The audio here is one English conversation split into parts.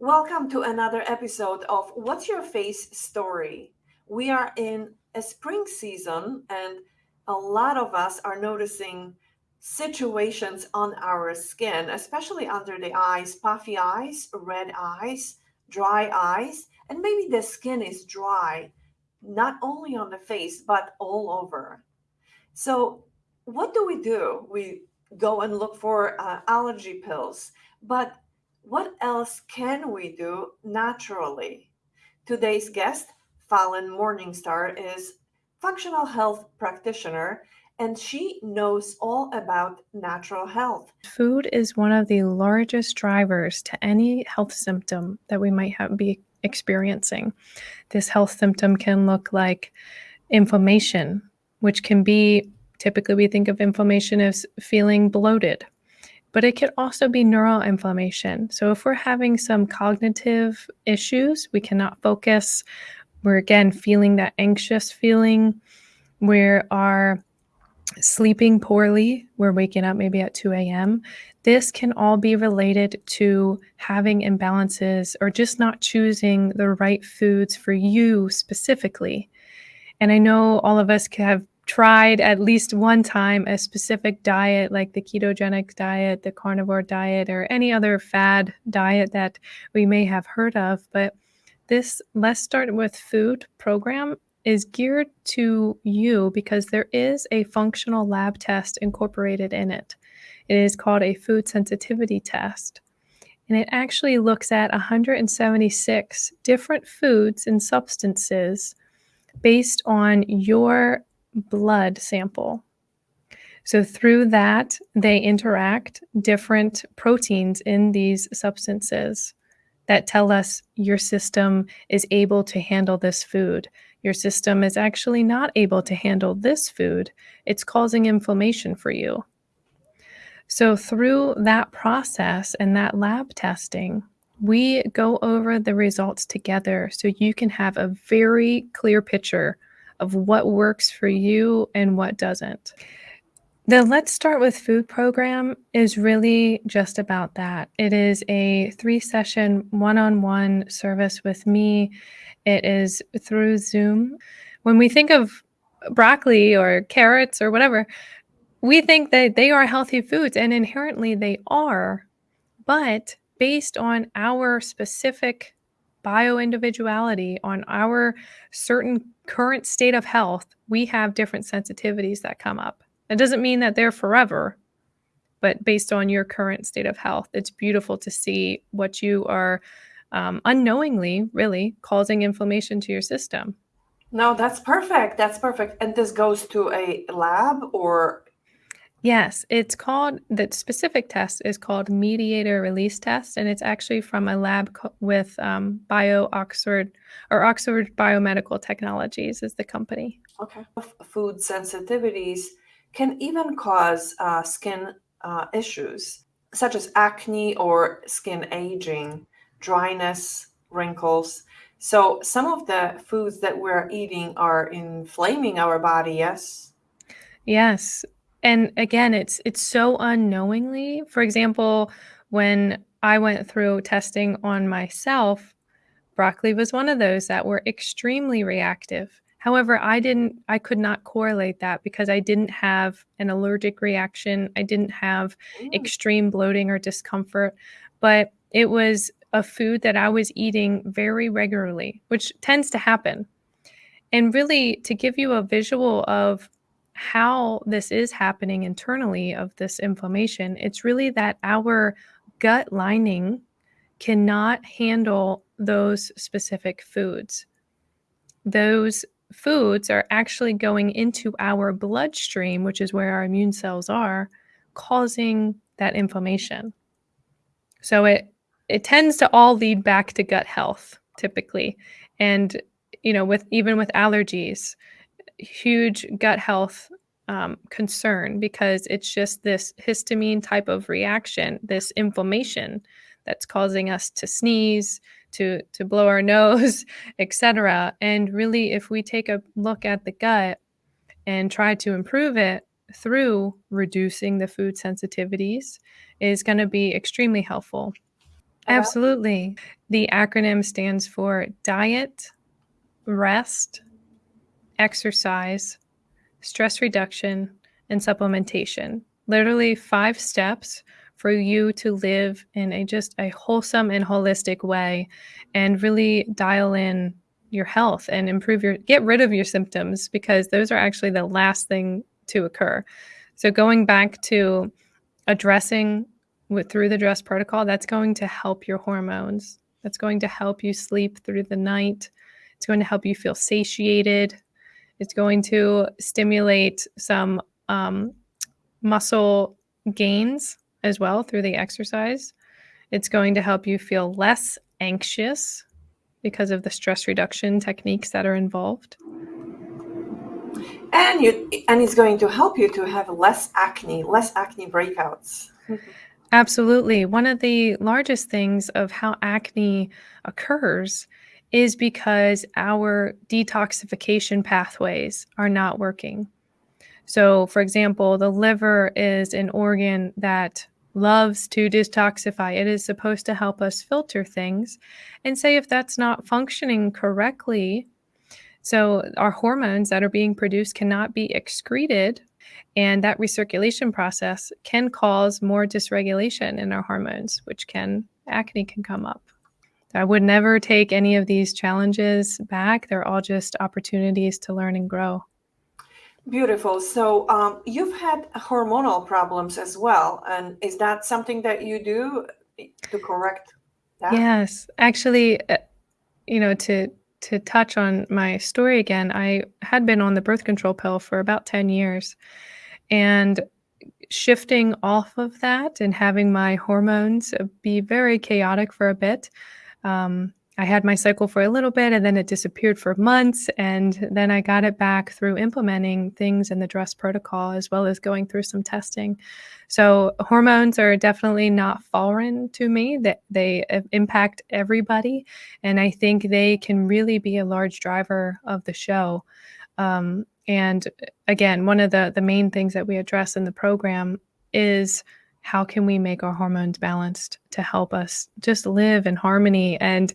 Welcome to another episode of What's Your Face Story. We are in a spring season, and a lot of us are noticing situations on our skin, especially under the eyes puffy eyes, red eyes, dry eyes, and maybe the skin is dry, not only on the face, but all over. So, what do we do? We go and look for uh, allergy pills, but what else can we do naturally? Today's guest, Fallon Morningstar, is functional health practitioner and she knows all about natural health. Food is one of the largest drivers to any health symptom that we might have, be experiencing. This health symptom can look like inflammation, which can be typically we think of inflammation as feeling bloated but it could also be neural inflammation. So if we're having some cognitive issues, we cannot focus, we're again feeling that anxious feeling, we are sleeping poorly, we're waking up maybe at 2 a.m. This can all be related to having imbalances or just not choosing the right foods for you specifically. And I know all of us have tried at least one time a specific diet like the ketogenic diet, the carnivore diet, or any other fad diet that we may have heard of. But this Let's Start with Food program is geared to you because there is a functional lab test incorporated in it. It is called a food sensitivity test. And it actually looks at 176 different foods and substances based on your blood sample. So, through that, they interact different proteins in these substances that tell us your system is able to handle this food. Your system is actually not able to handle this food. It's causing inflammation for you. So, through that process and that lab testing, we go over the results together so you can have a very clear picture of what works for you and what doesn't. The Let's Start with Food program is really just about that. It is a three session one on one service with me. It is through Zoom. When we think of broccoli or carrots or whatever, we think that they are healthy foods, and inherently they are. But based on our specific bio individuality, on our certain current state of health, we have different sensitivities that come up. It doesn't mean that they're forever, but based on your current state of health, it's beautiful to see what you are um, unknowingly really causing inflammation to your system. No, that's perfect. That's perfect. And this goes to a lab or Yes, it's called the specific test is called mediator release test, and it's actually from a lab with um, Bio Oxford or Oxford Biomedical Technologies is the company. Okay. Food sensitivities can even cause uh, skin uh, issues such as acne or skin aging, dryness, wrinkles. So some of the foods that we're eating are inflaming our body. Yes. Yes, and again, it's it's so unknowingly. For example, when I went through testing on myself, broccoli was one of those that were extremely reactive. However, I didn't I could not correlate that because I didn't have an allergic reaction. I didn't have Mm. extreme bloating or discomfort, but it was a food that I was eating very regularly, which tends to happen. And really to give you a visual of how this is happening internally of this inflammation, it's really that our gut lining cannot handle those specific foods. Those foods are actually going into our bloodstream, which is where our immune cells are, causing that inflammation. So it it tends to all lead back to gut health typically. And you know, with even with allergies, huge gut health um, concern because it's just this histamine type of reaction, this inflammation that's causing us to sneeze, to to blow our nose, etc. And really, if we take a look at the gut and try to improve it through reducing the food sensitivities, is going to be extremely helpful. Absolutely. The acronym stands for diet, rest, exercise, stress reduction, and supplementation. Literally five steps for you to live in a just a wholesome and holistic way and really dial in your health and improve your get rid of your symptoms because those are actually the last thing to occur. So going back to addressing with through the DRESS protocol, that's going to help your hormones. That's going to help you sleep through the night. It's going to help you feel satiated. It's going to stimulate some um, muscle gains as well through the exercise. It's going to help you feel less anxious because of the stress reduction techniques that are involved. And you and it's going to help you to have less acne, less acne breakouts. Absolutely. One of the largest things of how acne occurs is because our detoxification pathways are not working. So, for example, the liver is an organ that loves to detoxify. It is supposed to help us filter things. And say if that's not functioning correctly, so our hormones that are being produced cannot be excreted and that recirculation process can cause more dysregulation in our hormones, which can, acne can come up. I would never take any of these challenges back. They're all just opportunities to learn and grow. Beautiful. So um, you've had hormonal problems as well. And is that something that you do to correct that? Yes. Actually, uh, you know, to to touch on my story again, I had been on the birth control pill for about 10 years. And shifting off of that and having my hormones be very chaotic for a bit. Um, I had my cycle for a little bit and then it disappeared for months. And then I got it back through implementing things in the DRESS protocol as well as going through some testing. So, hormones are definitely not foreign to me, that they impact everybody. And I think they can really be a large driver of the show. Um, and again, one of the the main things that we address in the program is how can we make our hormones balanced to help us just live in harmony and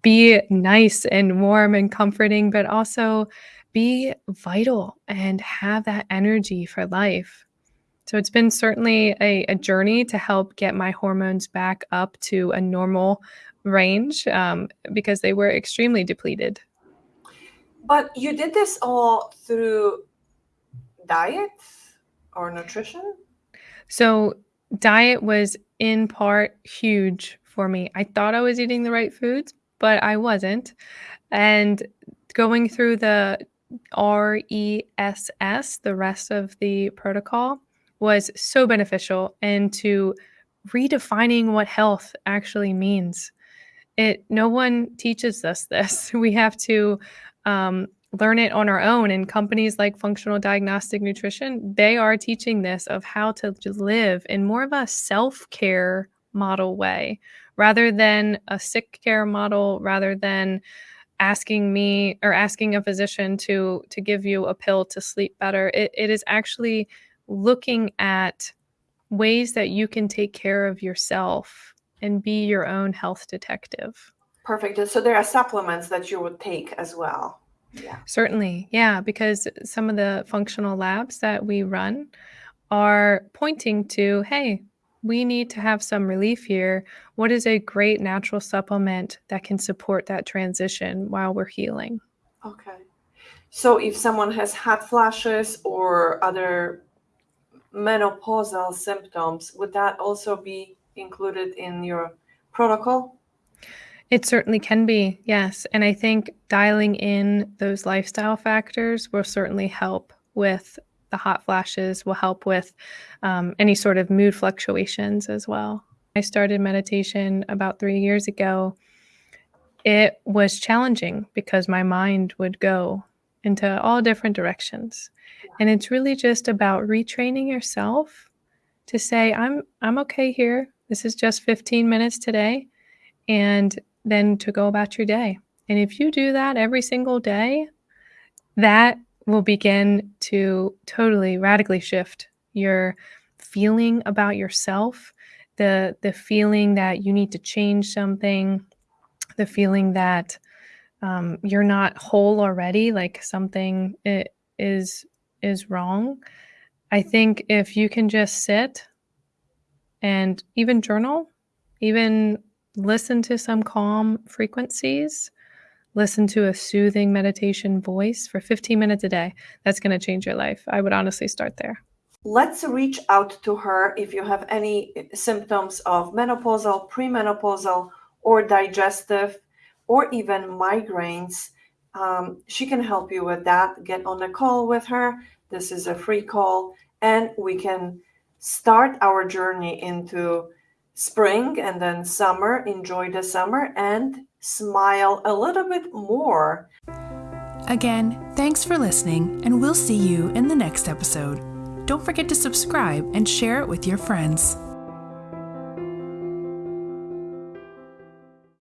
be nice and warm and comforting, but also be vital and have that energy for life. So it's been certainly a, a journey to help get my hormones back up to a normal range um, because they were extremely depleted. But you did this all through diet or nutrition? So, diet was in part huge for me. I thought I was eating the right foods, but I wasn't. And going through the RESS, the rest of the protocol, was so beneficial into redefining what health actually means. It no one teaches us this. We have to um, learn it on our own. And companies like Functional Diagnostic Nutrition, they are teaching this of how to live in more of a self care model way rather than a sick care model, rather than asking me or asking a physician to to give you a pill to sleep better it, it is actually looking at ways that you can take care of yourself and be your own health detective Perfect. So there are supplements that you would take as well. Yeah. Certainly. Yeah. Because some of the functional labs that we run are pointing to hey, we need to have some relief here. What is a great natural supplement that can support that transition while we're healing? Okay. So if someone has hot flashes or other menopausal symptoms, would that also be included in your protocol? It certainly can be, yes. And I think dialing in those lifestyle factors will certainly help with the hot flashes, will help with um, any sort of mood fluctuations as well. I started meditation about three years ago. It was challenging because my mind would go into all different directions. And it's really just about retraining yourself to say, I'm I'm okay here. This is just 15 minutes today. And then to go about your day. And if you do that every single day, that will begin to totally radically shift your feeling about yourself, the the feeling that you need to change something, the feeling that um, you're not whole already, like something is is wrong. I think if you can just sit and even journal, even listen to some calm frequencies, listen to a soothing meditation voice for 15 minutes a day, that's going to change your life. I would honestly start there. Let's reach out to her if you have any symptoms of menopausal, premenopausal, or digestive, or even migraines. Um, she can help you with that. Get on a call with her. This is a free call, and we can start our journey into spring and then summer. Enjoy the summer and smile a little bit more. Again, thanks for listening, and we'll see you in the next episode. Don't forget to subscribe and share it with your friends.